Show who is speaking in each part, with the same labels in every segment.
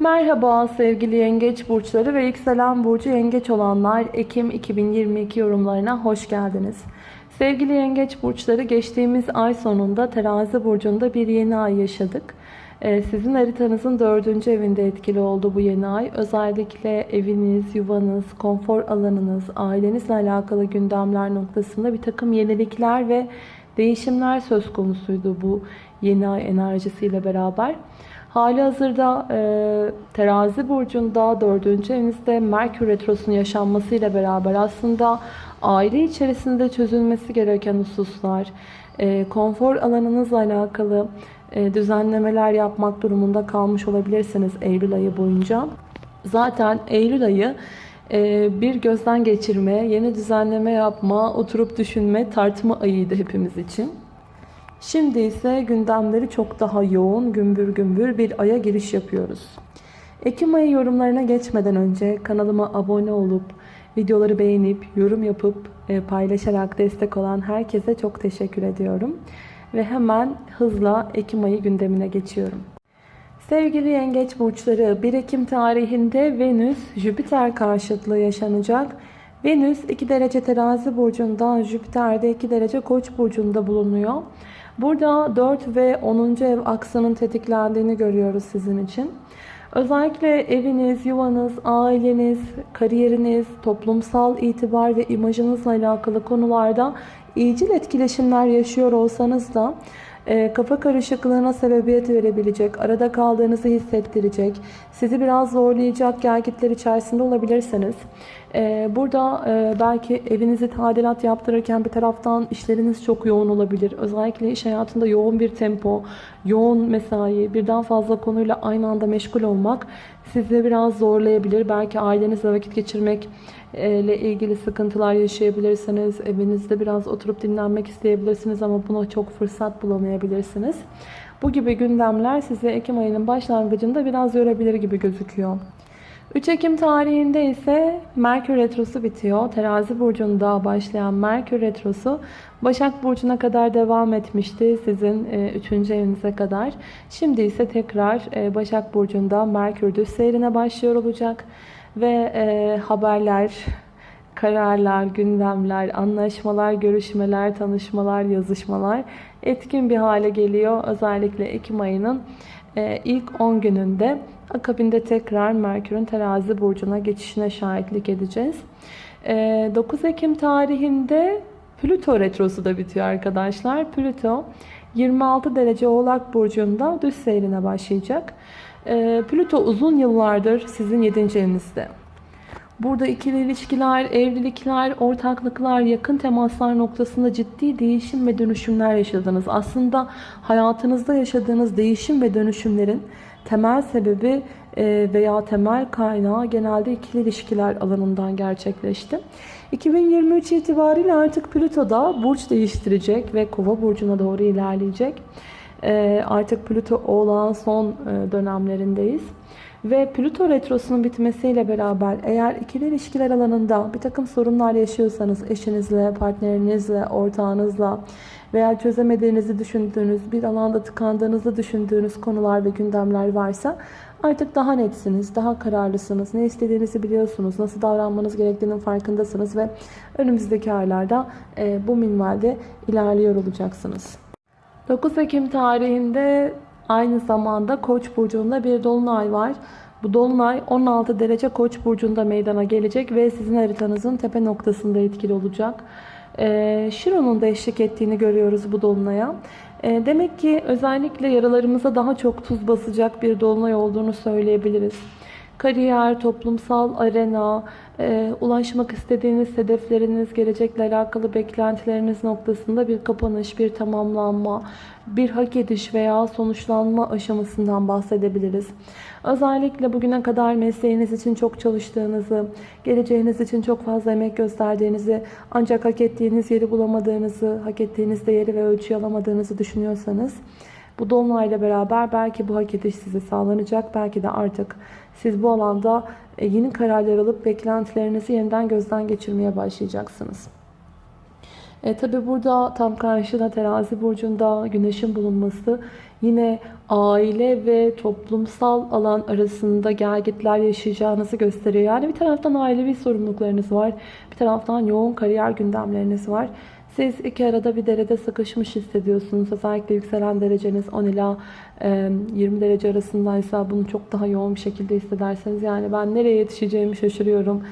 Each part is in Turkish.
Speaker 1: Merhaba sevgili yengeç burçları ve yükselen burcu yengeç olanlar Ekim 2022 yorumlarına hoş geldiniz. Sevgili yengeç burçları geçtiğimiz ay sonunda terazi burcunda bir yeni ay yaşadık. Ee, sizin haritanızın dördüncü evinde etkili oldu bu yeni ay. Özellikle eviniz, yuvanız, konfor alanınız, ailenizle alakalı gündemler noktasında bir takım yenilikler ve değişimler söz konusuydu bu yeni ay enerjisiyle beraber. Hali hazırda e, terazi burcunda dördüncü evinizde Merkür Retrosu'nun yaşanmasıyla beraber aslında aile içerisinde çözülmesi gereken hususlar, e, konfor alanınızla alakalı e, düzenlemeler yapmak durumunda kalmış olabilirsiniz Eylül ayı boyunca. Zaten Eylül ayı e, bir gözden geçirme, yeni düzenleme yapma, oturup düşünme, tartma ayıydı hepimiz için. Şimdi ise gündemleri çok daha yoğun, gümbür gümbür bir aya giriş yapıyoruz. Ekim ayı yorumlarına geçmeden önce kanalıma abone olup, videoları beğenip, yorum yapıp, e, paylaşarak destek olan herkese çok teşekkür ediyorum. Ve hemen hızla Ekim ayı gündemine geçiyorum. Sevgili yengeç burçları 1 Ekim tarihinde Venüs Jüpiter karşıtlığı yaşanacak. Venüs 2 derece terazi burcunda, Jüpiter de 2 derece koç burcunda bulunuyor. Burada 4 ve 10. ev aksının tetiklendiğini görüyoruz sizin için. Özellikle eviniz, yuvanız, aileniz, kariyeriniz, toplumsal itibar ve imajınızla alakalı konularda iyicil etkileşimler yaşıyor olsanız da e, kafa karışıklığına sebebiyet verebilecek, arada kaldığınızı hissettirecek, sizi biraz zorlayacak gelgitler içerisinde olabilirsiniz. E, burada e, belki evinizi tadilat yaptırırken bir taraftan işleriniz çok yoğun olabilir. Özellikle iş hayatında yoğun bir tempo, yoğun mesai, birden fazla konuyla aynı anda meşgul olmak sizi biraz zorlayabilir. Belki ailenizle vakit geçirmek ile ilgili sıkıntılar yaşayabilirsiniz. Evinizde biraz oturup dinlenmek isteyebilirsiniz ama buna çok fırsat bulamayabilirsiniz. Bu gibi gündemler sizi Ekim ayının başlangıcında biraz yorabilir gibi gözüküyor. 3 Ekim tarihinde ise Merkür Retrosu bitiyor. Terazi Burcu'nda başlayan Merkür Retrosu Başak Burcu'na kadar devam etmişti. Sizin 3. E, evinize kadar. Şimdi ise tekrar e, Başak Burcu'nda Merkür düz seyrine başlıyor olacak. Ve e, haberler, kararlar, gündemler, anlaşmalar, görüşmeler, tanışmalar, yazışmalar etkin bir hale geliyor. Özellikle Ekim ayının ilk 10 gününde akabinde tekrar Merkür'ün terazi burcuna geçişine şahitlik edeceğiz. E, 9 Ekim tarihinde Plüto retrosu da bitiyor arkadaşlar. Plüto 26 derece oğlak burcunda düz seyrine başlayacak. E, Plüto uzun yıllardır sizin 7. evinizde. Burada ikili ilişkiler, evlilikler, ortaklıklar, yakın temaslar noktasında ciddi değişim ve dönüşümler yaşadınız. Aslında hayatınızda yaşadığınız değişim ve dönüşümlerin temel sebebi e, veya temel kaynağı genelde ikili ilişkiler alanından gerçekleşti. 2023 itibariyle artık Plüto da burç değiştirecek ve Kova burcuna doğru ilerleyecek. E, artık Plüto oğlağın son e, dönemlerindeyiz. Ve Plüto retrosunun bitmesiyle beraber eğer ikili ilişkiler alanında bir takım sorunlar yaşıyorsanız eşinizle, partnerinizle, ortağınızla veya çözemediğinizi düşündüğünüz, bir alanda tıkandığınızı düşündüğünüz konular ve gündemler varsa artık daha netsiniz, daha kararlısınız, ne istediğinizi biliyorsunuz, nasıl davranmanız gerektiğinin farkındasınız ve önümüzdeki aylarda e, bu minvalde ilerliyor olacaksınız. 9 Ekim tarihinde Aynı zamanda Koç burcunda bir dolunay var. Bu dolunay 16 derece Koç burcunda meydana gelecek ve sizin haritanızın tepe noktasında etkili olacak. Ee, Şiron'un da eşlik ettiğini görüyoruz bu dolunaya. Ee, demek ki özellikle yaralarımıza daha çok tuz basacak bir dolunay olduğunu söyleyebiliriz kariyer, toplumsal arena, e, ulaşmak istediğiniz hedefleriniz, gelecekle alakalı beklentileriniz noktasında bir kapanış, bir tamamlanma, bir hak ediş veya sonuçlanma aşamasından bahsedebiliriz. Özellikle bugüne kadar mesleğiniz için çok çalıştığınızı, geleceğiniz için çok fazla emek gösterdiğinizi, ancak hak ettiğiniz yeri bulamadığınızı, hak ettiğiniz değeri ve ölçüyü alamadığınızı düşünüyorsanız, bu dolunayla beraber belki bu hak ediş size sağlanacak. Belki de artık siz bu alanda e, yeni kararlar alıp beklentilerinizi yeniden gözden geçirmeye başlayacaksınız. E, Tabi burada tam karşıda terazi burcunda güneşin bulunması yine aile ve toplumsal alan arasında gelgitler yaşayacağınızı gösteriyor. Yani bir taraftan ailevi sorumluluklarınız var. Bir taraftan yoğun kariyer gündemleriniz var. Siz iki arada bir derede sıkışmış hissediyorsunuz. Özellikle yükselen dereceniz 10 ila 20 derece arasındaysa bunu çok daha yoğun bir şekilde hissederseniz yani ben nereye yetişeceğimi şaşırıyorum.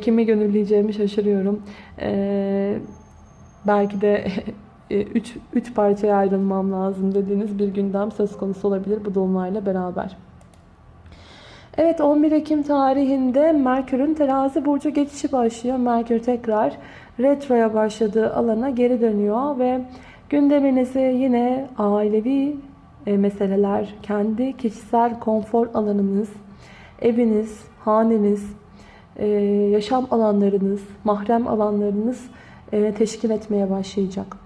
Speaker 1: Kimi gönülleyeceğimi şaşırıyorum. Belki de 3 3 parçaya ayrılmam lazım dediğiniz bir gündem söz konusu olabilir bu dolunayla beraber. Evet 11 Ekim tarihinde Merkür'ün terazi burcu geçişi başlıyor. Merkür tekrar retroya başladığı alana geri dönüyor ve gündeminizi yine ailevi e, meseleler, kendi kişisel konfor alanınız, eviniz, haneniz, e, yaşam alanlarınız, mahrem alanlarınız e, teşkil etmeye başlayacak.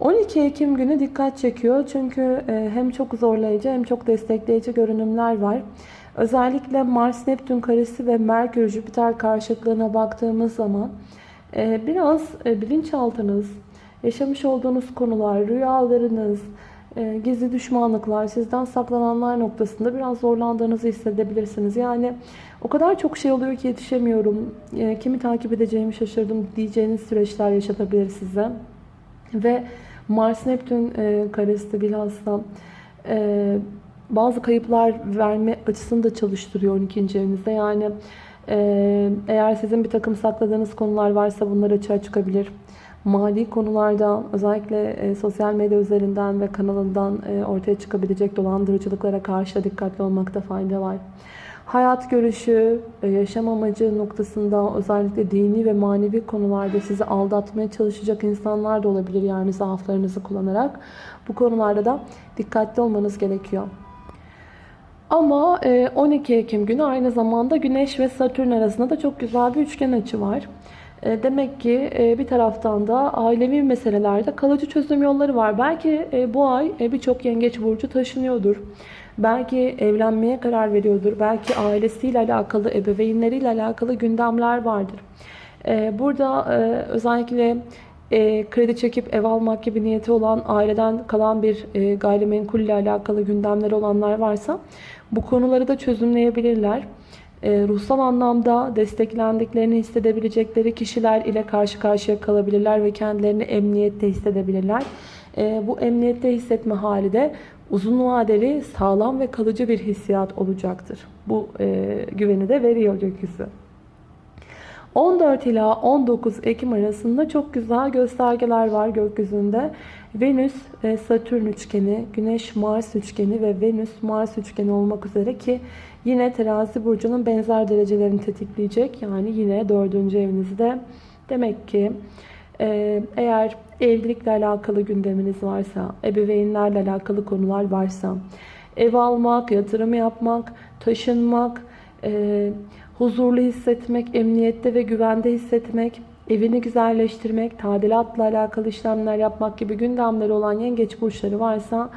Speaker 1: 12 Ekim günü dikkat çekiyor çünkü hem çok zorlayıcı hem çok destekleyici görünümler var. Özellikle Mars-Neptün karesi ve Merkür-Jüpiter karşıtlığına baktığımız zaman biraz bilinçaltınız, yaşamış olduğunuz konular, rüyalarınız, e, gizli düşmanlıklar, sizden saklananlar noktasında biraz zorlandığınızı hissedebilirsiniz. Yani o kadar çok şey oluyor ki yetişemiyorum, e, kimi takip edeceğimi şaşırdım diyeceğiniz süreçler yaşatabilir size. Ve Mars-Neptün e, karesi bilhassa bazı kayıplar verme açısını da çalıştırıyor 12. evinizde. Yani eğer sizin bir takım sakladığınız konular varsa bunlar açığa çıkabilir mali konularda özellikle e, sosyal medya üzerinden ve kanalından e, ortaya çıkabilecek dolandırıcılıklara karşı dikkatli olmakta fayda var. Hayat görüşü, e, yaşam amacı noktasında özellikle dini ve manevi konularda sizi aldatmaya çalışacak insanlar da olabilir. Yani zaaflarınızı kullanarak. Bu konularda da dikkatli olmanız gerekiyor. Ama 12 Ekim günü aynı zamanda Güneş ve Satürn arasında da çok güzel bir üçgen açı var. E, demek ki e, bir taraftan da ailevi meselelerde kalıcı çözüm yolları var. Belki e, bu ay birçok yengeç burcu taşınıyordur. Belki evlenmeye karar veriyordur. Belki ailesiyle alakalı, ebeveynleriyle alakalı gündemler vardır. Burada özellikle kredi çekip ev almak gibi niyeti olan aileden kalan bir gayrimenkul ile alakalı gündemleri olanlar varsa bu konuları da çözümleyebilirler e, ruhsal anlamda desteklendiklerini hissedebilecekleri kişiler ile karşı karşıya kalabilirler ve kendilerini emniyette hissedebilirler. E, bu emniyette hissetme hali de uzun vadeli sağlam ve kalıcı bir hissiyat olacaktır. Bu e, güveni de veriyor gökyüzü. 14 ila 19 Ekim arasında çok güzel göstergeler var gökyüzünde. Venüs Satürn üçgeni, Güneş Mars üçgeni ve Venüs Mars üçgeni olmak üzere ki Yine terazi burcunun benzer derecelerini tetikleyecek. Yani yine dördüncü evinizde. Demek ki e, eğer evlilikle alakalı gündeminiz varsa, ebeveynlerle alakalı konular varsa, ev almak, yatırım yapmak, taşınmak, e, huzurlu hissetmek, emniyette ve güvende hissetmek, evini güzelleştirmek, tadilatla alakalı işlemler yapmak gibi gündemleri olan yengeç burçları varsa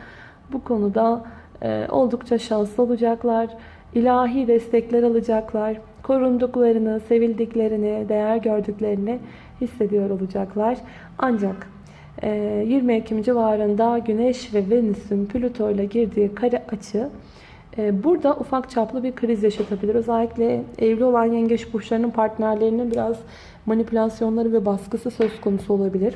Speaker 1: bu konuda e, oldukça şanslı olacaklar ilahi destekler alacaklar. Korunduklarını, sevildiklerini, değer gördüklerini hissediyor olacaklar. Ancak 20 e, Ekim civarında Güneş ve Venüs'ün Plüto ile girdiği kare açı burada ufak çaplı bir kriz yaşatabilir. Özellikle evli olan yengeç burçlarının partnerlerinin biraz manipülasyonları ve baskısı söz konusu olabilir.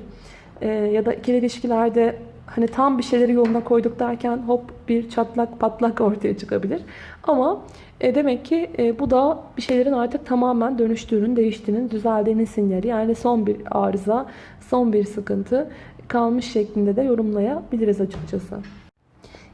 Speaker 1: E, ya da ikili ilişkilerde hani tam bir şeyleri yoluna koyduk derken hop bir çatlak patlak ortaya çıkabilir. Ama e, demek ki e, bu da bir şeylerin artık tamamen dönüştüğünün, değiştiğinin, düzeldiğinin sinyali. Yani son bir arıza, son bir sıkıntı kalmış şeklinde de yorumlayabiliriz açıkçası.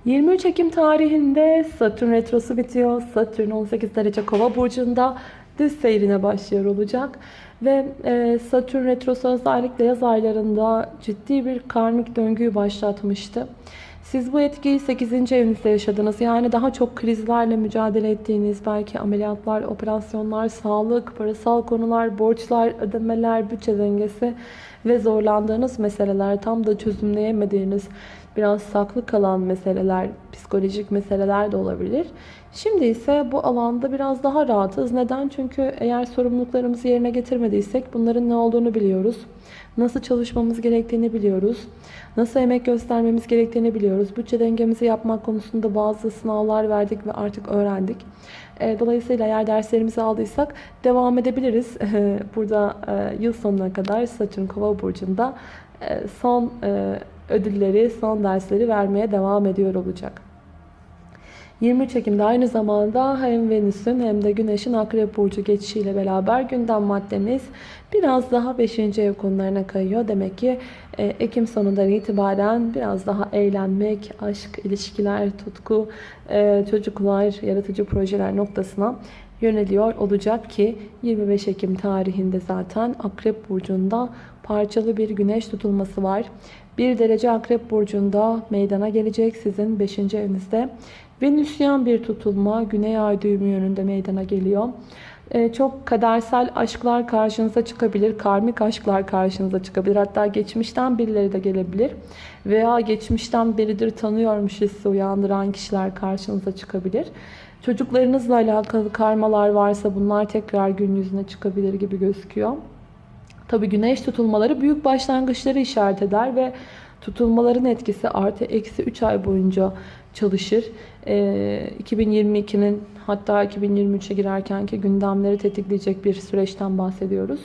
Speaker 1: 23 Ekim tarihinde Satürn retrosu bitiyor. Satürn 18 derece kova burcunda düz seyrine başlıyor olacak. Ve e, Satürn retrosu özellikle yaz aylarında ciddi bir karmik döngüyü başlatmıştı. Siz bu etkiyi 8. evinizde yaşadınız. Yani daha çok krizlerle mücadele ettiğiniz, belki ameliyatlar, operasyonlar, sağlık, parasal konular, borçlar, ödemeler, bütçe dengesi ve zorlandığınız meseleler, tam da çözümleyemediğiniz, biraz saklı kalan meseleler, psikolojik meseleler de olabilir. Şimdi ise bu alanda biraz daha rahatız. Neden? Çünkü eğer sorumluluklarımızı yerine getirmediysek bunların ne olduğunu biliyoruz. Nasıl çalışmamız gerektiğini biliyoruz. Nasıl emek göstermemiz gerektiğini biliyoruz. Bütçe dengemizi yapmak konusunda bazı sınavlar verdik ve artık öğrendik. E, dolayısıyla eğer derslerimizi aldıysak devam edebiliriz. Burada e, yıl sonuna kadar Satürn Kova burcunda e, son ödülleri, son dersleri vermeye devam ediyor olacak. 23 Ekim'de aynı zamanda hem Venüs'ün hem de Güneş'in Akrep Burcu geçişiyle beraber gündem maddemiz biraz daha 5. ev konularına kayıyor. Demek ki e, Ekim sonundan itibaren biraz daha eğlenmek, aşk, ilişkiler, tutku, e, çocuklar, yaratıcı projeler noktasına yöneliyor olacak ki 25 Ekim tarihinde zaten Akrep Burcu'nda parçalı bir güneş tutulması var. 1 derece Akrep Burcu'nda meydana gelecek sizin 5. evinizde. Venüsyen bir tutulma Güney Ay düğümü yönünde meydana geliyor. Ee, çok kadersel aşklar karşınıza çıkabilir. Karmik aşklar karşınıza çıkabilir. Hatta geçmişten birileri de gelebilir. Veya geçmişten biridir tanıyormuş hissi uyandıran kişiler karşınıza çıkabilir. Çocuklarınızla alakalı karmalar varsa bunlar tekrar gün yüzüne çıkabilir gibi gözüküyor. Tabi güneş tutulmaları büyük başlangıçları işaret eder ve tutulmaların etkisi artı eksi 3 ay boyunca çalışır. 2022'nin ee, hatta 2023'e girerkenki gündemleri tetikleyecek bir süreçten bahsediyoruz.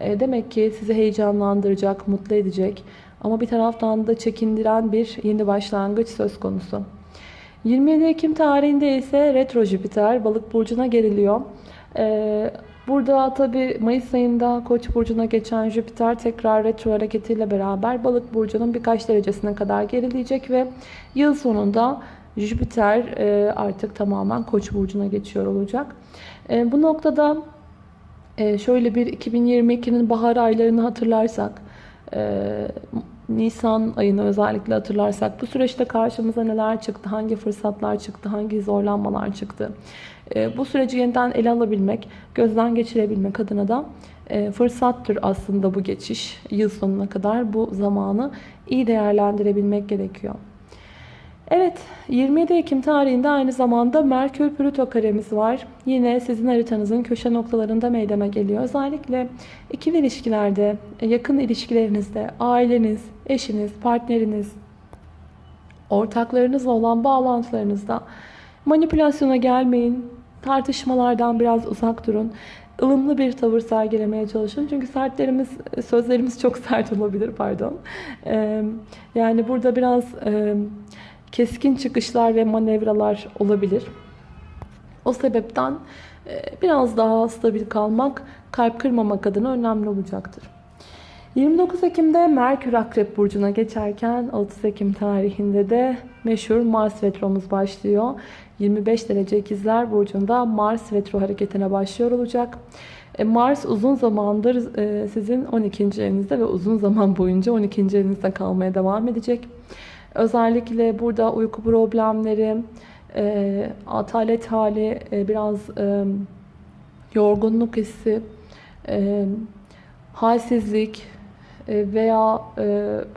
Speaker 1: Ee, demek ki sizi heyecanlandıracak, mutlu edecek ama bir taraftan da çekindiren bir yeni başlangıç söz konusu. 27 Ekim tarihinde ise retro Jüpiter balık burcuna geriliyor. Ee, burada tabi Mayıs ayında Koç burcuna geçen Jüpiter tekrar retro hareketiyle beraber balık burcunun birkaç derecesine kadar gerileyecek ve yıl sonunda Jüpiter e, artık tamamen Koç burcuna geçiyor olacak. E, bu noktada e, şöyle bir 2022'nin bahar aylarını hatırlarsak Nisan ayını özellikle hatırlarsak bu süreçte karşımıza neler çıktı, hangi fırsatlar çıktı, hangi zorlanmalar çıktı. Bu süreci yeniden ele alabilmek, gözden geçirebilmek adına da fırsattır aslında bu geçiş. Yıl sonuna kadar bu zamanı iyi değerlendirebilmek gerekiyor. Evet 27 Ekim tarihinde aynı zamanda Merkür Plüto karemiz var. Yine sizin haritanızın köşe noktalarında meydana geliyor. Özellikle ikili ilişkilerde, yakın ilişkilerinizde, aileniz, eşiniz, partneriniz, ortaklarınızla olan bağlantılarınızda manipülasyona gelmeyin. Tartışmalardan biraz uzak durun. ılımlı bir tavır sergilemeye çalışın. Çünkü sertlerimiz, sözlerimiz çok sert olabilir pardon. Yani burada biraz keskin çıkışlar ve manevralar olabilir. O sebepten biraz daha stabil kalmak, kalp kırmamak adına önemli olacaktır. 29 Ekim'de Merkür Akrep Burcu'na geçerken 30 Ekim tarihinde de meşhur Mars Retro'muz başlıyor. 25 derece ikizler Burcu'nda Mars Retro hareketine başlıyor olacak. E, Mars uzun zamandır e, sizin 12. evinizde ve uzun zaman boyunca 12. evinizde kalmaya devam edecek. Özellikle burada uyku problemleri, e, atalet hali, biraz yorgunluk hissi, halsizlik veya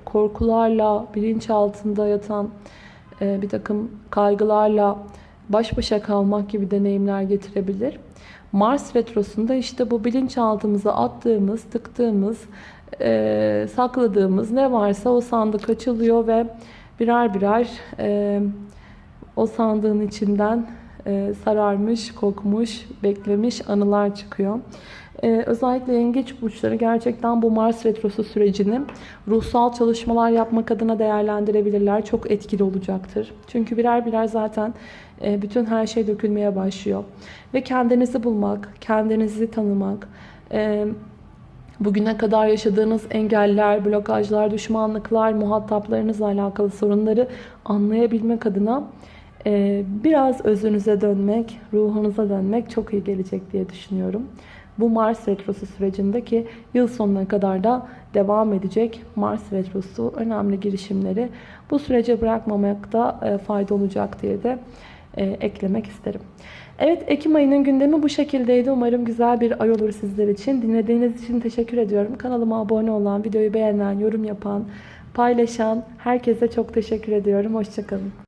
Speaker 1: korkularla bilinç altında yatan bir takım kaygılarla baş başa kalmak gibi deneyimler getirebilir. Mars retrosunda işte bu bilinçaltımıza attığımız, tıktığımız, e, sakladığımız ne varsa o sandık açılıyor ve birer birer e, o sandığın içinden e, sararmış, kokmuş, beklemiş anılar çıkıyor. Ee, özellikle yengeç burçları gerçekten bu Mars Retrosu sürecini ruhsal çalışmalar yapmak adına değerlendirebilirler. Çok etkili olacaktır. Çünkü birer birer zaten bütün her şey dökülmeye başlıyor. Ve kendinizi bulmak, kendinizi tanımak, e, bugüne kadar yaşadığınız engeller, blokajlar, düşmanlıklar, muhataplarınızla alakalı sorunları anlayabilmek adına e, biraz özünüze dönmek, ruhunuza dönmek çok iyi gelecek diye düşünüyorum. Bu Mars Retrosu sürecindeki yıl sonuna kadar da devam edecek Mars Retrosu önemli girişimleri bu sürece bırakmamakta e, fayda olacak diye de e, eklemek isterim. Evet Ekim ayının gündemi bu şekildeydi. Umarım güzel bir ay olur sizler için. Dinlediğiniz için teşekkür ediyorum. Kanalıma abone olan, videoyu beğenen, yorum yapan, paylaşan herkese çok teşekkür ediyorum. Hoşçakalın.